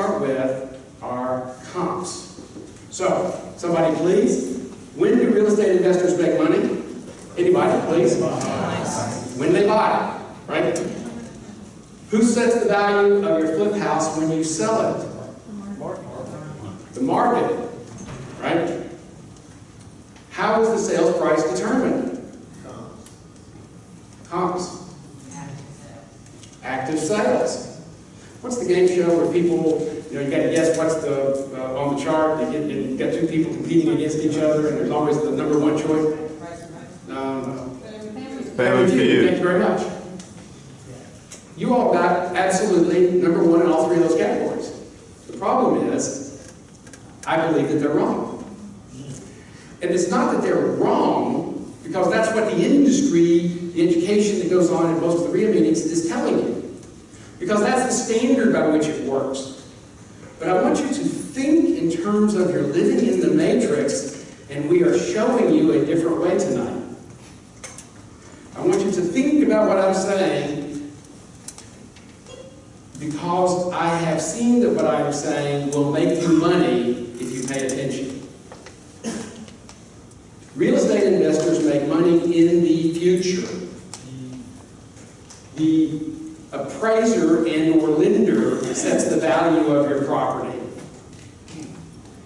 start with are comps. So, somebody please, when do real estate investors make money? Anybody, please? When they buy, right? Who sets the value of your flip house when you sell it? The market, right? How is the sales price determined? Comps. Active sales. What's the game show where people, you know, you got to guess what's the uh, on the chart? You get you got two people competing against each other, and there's always the number one choice. Um, Family Thank you very much. You all got absolutely number one in all three of those categories. The problem is, I believe that they're wrong. And it's not that they're wrong, because that's what the industry, the education that goes on in most of the REIA meetings is telling you. Because that's the standard by which it works. But I want you to think in terms of you're living in the matrix, and we are showing you a different way tonight. I want you to think about what I'm saying because I have seen that what I'm saying will make you money if you pay attention. Real estate investors make money in the future. The appraiser and or lender sets the value of your property.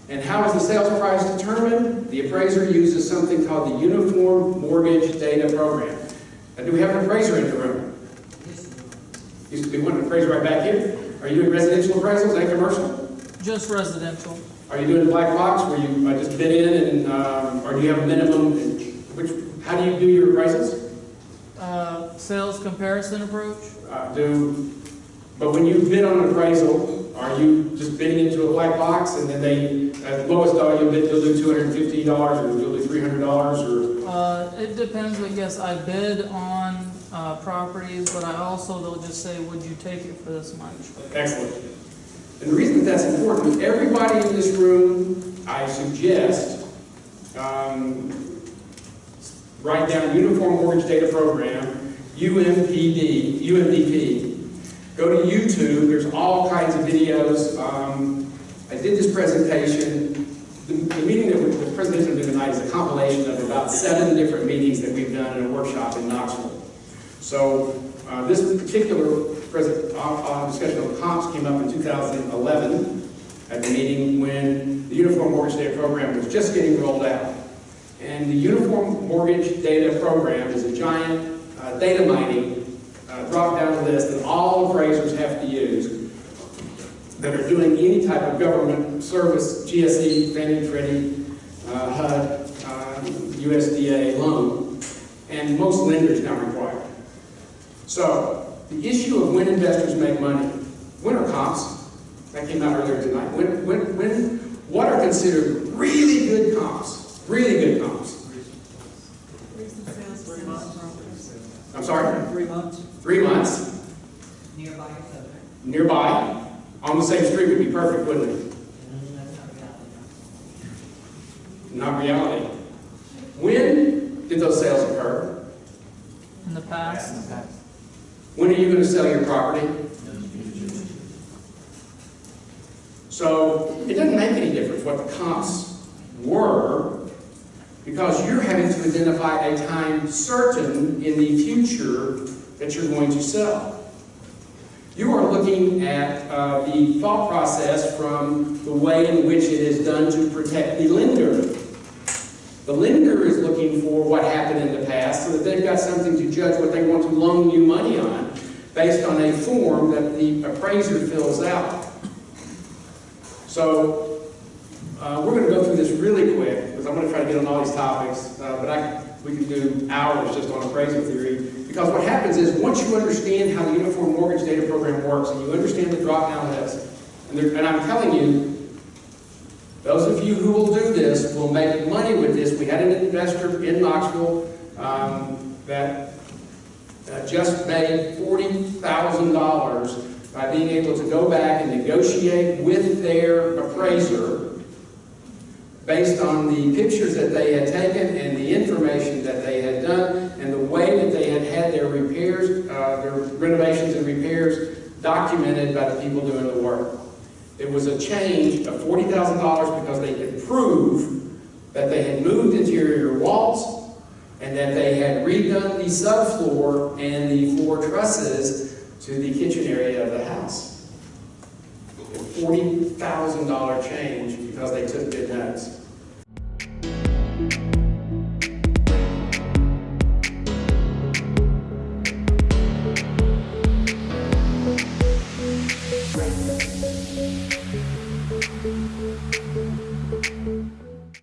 And how is the sales price determined? The appraiser uses something called the Uniform Mortgage Data Program. Now, do we have an appraiser in the room? Used to be one appraiser right back here. Are you doing residential appraisals and commercial? Just residential. Are you doing black box where you uh, just bid in and, um, or do you have a minimum? Which, how do you do your appraisals? Sales comparison approach? Uh, do, but when you bid on an appraisal, are you just bidding into a black box and then they, at the lowest dollar you bid, you'll do two hundred and fifty dollars or you'll do three hundred dollars or? Uh, it depends, I guess. I bid on, uh, properties, but I also, they'll just say, would you take it for this much? Excellent. And the reason that that's important, everybody in this room, I suggest, um, write down Uniform Mortgage Data Program, UMPD, UMDP. Go to YouTube, there's all kinds of videos. Um, I did this presentation. The, the meeting that we, the presentation I'm doing tonight is a compilation of about seven different meetings that we've done in a workshop in Knoxville. So uh, this particular uh, uh, discussion of comps came up in 2011 at the meeting when the Uniform Mortgage Data Program was just getting rolled out. And the Uniform Mortgage Data Program is a giant uh, data mining uh, drop-down list that all appraisers have to use that are doing any type of government service, GSE, Fannie, Freddie, uh, HUD, uh, USDA loan, and most lenders now require. So, the issue of when investors make money, when are comps? That came out earlier tonight. When, when, when, what are considered really good comps? Really good comps. I'm sorry? Three months. Three months, Nearby your subject. nearby, on the same street would be perfect, wouldn't it? That's not reality. Not reality. When did those sales occur? In the past? When are you going to sell your property? So it doesn't make any difference what the comps were because you're having to identify a time certain in the future that you're going to sell. You are looking at uh, the thought process from the way in which it is done to protect the lender. The lender is looking for what happened in the past so that they've got something to judge what they want to loan you money on based on a form that the appraiser fills out. So, uh, we're going to go through this really quick because I'm going to try to get on all these topics, uh, but I, we can do hours just on appraisal theory. Because what happens is once you understand how the Uniform Mortgage Data Program works and you understand the drop-down list, and, and I'm telling you, those of you who will do this will make money with this. We had an investor in Knoxville um, that uh, just made $40,000 by being able to go back and negotiate with their appraiser based on the pictures that they had taken and the information that they had done and the way that they had had their repairs, uh, their renovations and repairs documented by the people doing the work. It was a change of forty thousand dollars because they could prove that they had moved interior walls and that they had redone the subfloor and the floor trusses to the kitchen area of the house. Forty thousand dollar change because they took good notes.